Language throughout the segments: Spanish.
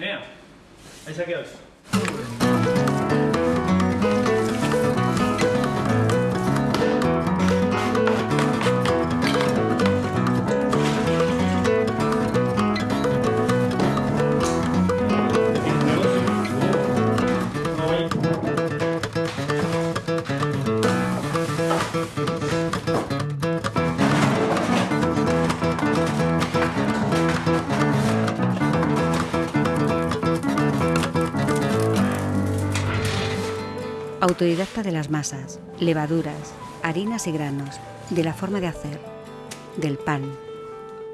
Now, as that goes. Autodidacta de las masas, levaduras, harinas y granos, de la forma de hacer, del pan.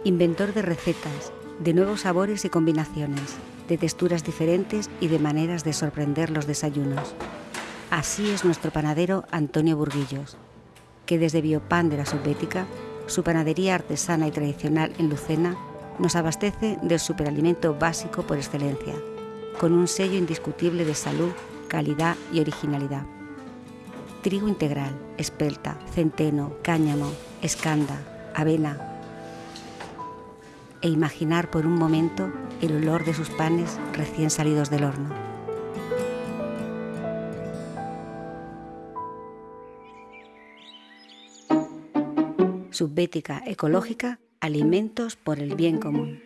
Inventor de recetas, de nuevos sabores y combinaciones, de texturas diferentes y de maneras de sorprender los desayunos. Así es nuestro panadero Antonio Burguillos, que desde Biopan de la Subbética, su panadería artesana y tradicional en Lucena, nos abastece del superalimento básico por excelencia, con un sello indiscutible de salud calidad y originalidad. Trigo integral, espelta, centeno, cáñamo, escanda, avena. E imaginar por un momento el olor de sus panes recién salidos del horno. Subbética ecológica, alimentos por el bien común.